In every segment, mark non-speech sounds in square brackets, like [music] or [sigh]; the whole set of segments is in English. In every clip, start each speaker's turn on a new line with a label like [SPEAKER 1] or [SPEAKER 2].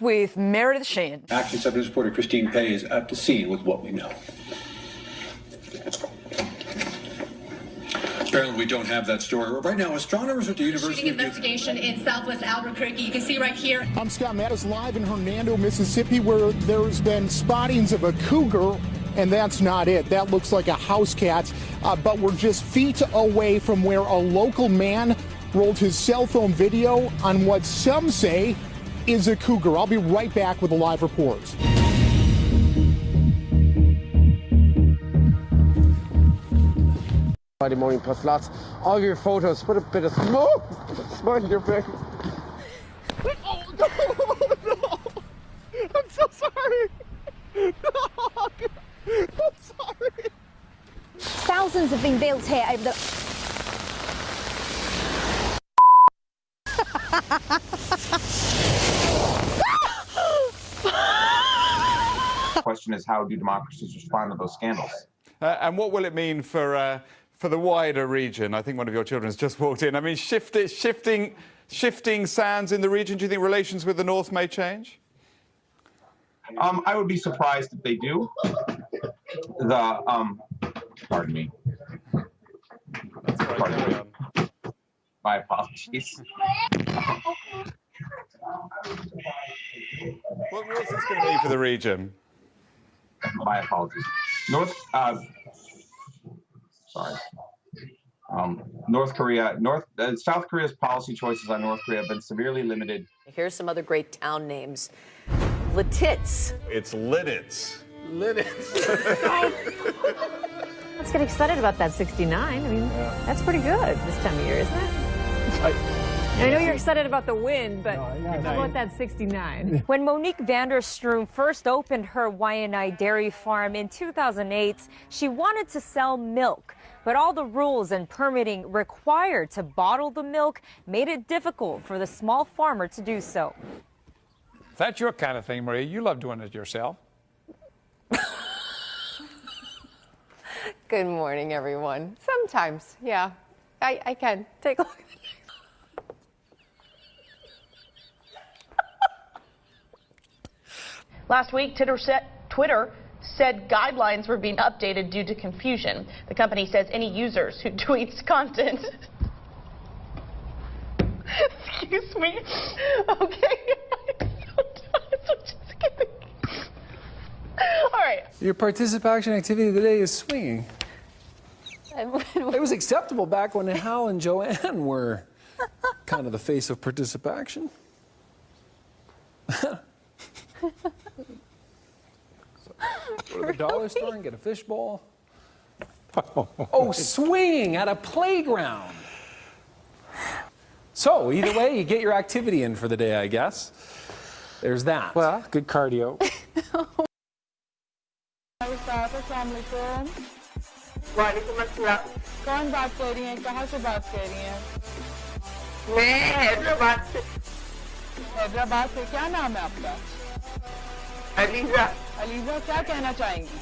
[SPEAKER 1] with Meredith Sheehan.
[SPEAKER 2] Action 7 reporter Christine Pay is at the scene with what we know. Apparently, we don't have that story. Right now, astronomers at the University
[SPEAKER 3] Shooting investigation in southwest Albuquerque. You can see right here.
[SPEAKER 4] I'm Scott Mattis live in Hernando, Mississippi, where there's been spottings of a cougar, and that's not it. That looks like a house cat, uh, but we're just feet away from where a local man rolled his cell phone video on what some say is a cougar. I'll be right back with a live report.
[SPEAKER 5] Friday morning plus lots of your photos. Put a bit of smoke, smoke in your face.
[SPEAKER 4] Oh, [laughs] no, no. I'm so sorry. [laughs] No, I'm sorry.
[SPEAKER 6] Thousands have been built here over the. [laughs]
[SPEAKER 7] question is how do democracies respond to those scandals?
[SPEAKER 8] Uh, and what will it mean for uh, for the wider region? I think one of your children has just walked in. I mean, shift, shifting shifting sands in the region. Do you think relations with the north may change?
[SPEAKER 7] Um, I would be surprised if they do. The um, pardon me. Pardon me. My apologies.
[SPEAKER 8] What, what's this going to mean for the region?
[SPEAKER 7] My apologies. North, uh, sorry. Um, North Korea, North, uh, South Korea's policy choices on North Korea have been severely limited.
[SPEAKER 9] Here's some other great town names. Lititz.
[SPEAKER 8] It's Lidditz.
[SPEAKER 5] Lidditz. [laughs]
[SPEAKER 9] Let's get excited about that 69. I mean, yeah. that's pretty good this time of year, isn't it? I I know you're excited about the win, but no, how about that 69? [laughs]
[SPEAKER 1] When Monique Vanderstroom first opened her Waianae dairy farm in 2008, she wanted to sell milk. But all the rules and permitting required to bottle the milk made it difficult for the small farmer to do so.
[SPEAKER 10] If that's your kind of thing, Maria, you love doing it yourself.
[SPEAKER 11] Good morning, everyone. Sometimes, yeah, I, I can. Take a look
[SPEAKER 12] Last week, Twitter said guidelines were being updated due to confusion. The company says any users who [laughs] tweets content. Excuse me. Okay. [laughs] All right.
[SPEAKER 13] Your participation activity today is swinging. [laughs] it was acceptable back when Hal and Joanne were kind of the face of participation. Go to the dollar store and get a fishbowl. [laughs] Oh, swinging at a playground. So, either way, you get your activity in for the day, I guess. There's that.
[SPEAKER 5] Well, good cardio.
[SPEAKER 14] कौन बात कर रही हैं कहाँ से बात कर रही हैं मैं हैदराबाद से हैदराबाद से क्या नाम है आपका अलीजा अलीजा क्या कहना चाहेंगी?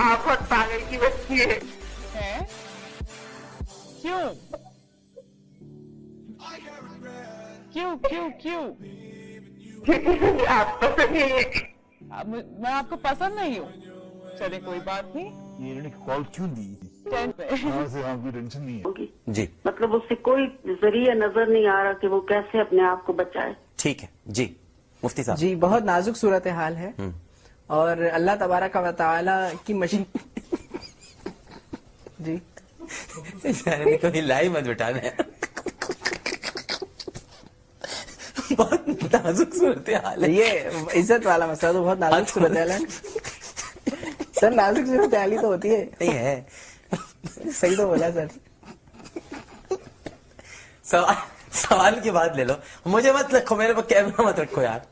[SPEAKER 14] आप बहुत पागल की बच्ची है। हैं? क्यों? क्यों क्यों क्यों? आप पसंद नहीं मैं आपको पसंद नहीं हूँ। चले कोई बात नहीं।
[SPEAKER 15] ये कॉल क्यों दी? हाँ से टेंशन नहीं है।
[SPEAKER 16] जी। मतलब उससे कोई ज़रिया नज़र नहीं आ रहा कि वो कैसे अपने आप को बचाए।
[SPEAKER 17] ठीक है। जी मुफ्ती साहब।
[SPEAKER 18] जी बहुत नाजुक सूरत हाल है। और अल्लाह तबारा का वाली की मशीन। जी।
[SPEAKER 17] कभी लाई मत बिठाना। बहुत नाजुक सूरत हाल है।
[SPEAKER 18] ये इज़्ज़त वाला मसला तो बहुत नाजुक सूरत हाल है सर नाजुक सूरत हाल ही तो होती है।
[SPEAKER 17] नहीं है।
[SPEAKER 18] सही तो बोला सर।
[SPEAKER 17] सवाल सवाल की बात ले लो। मुझे मत रखो मेरे पर कैमरा मत रखो यार।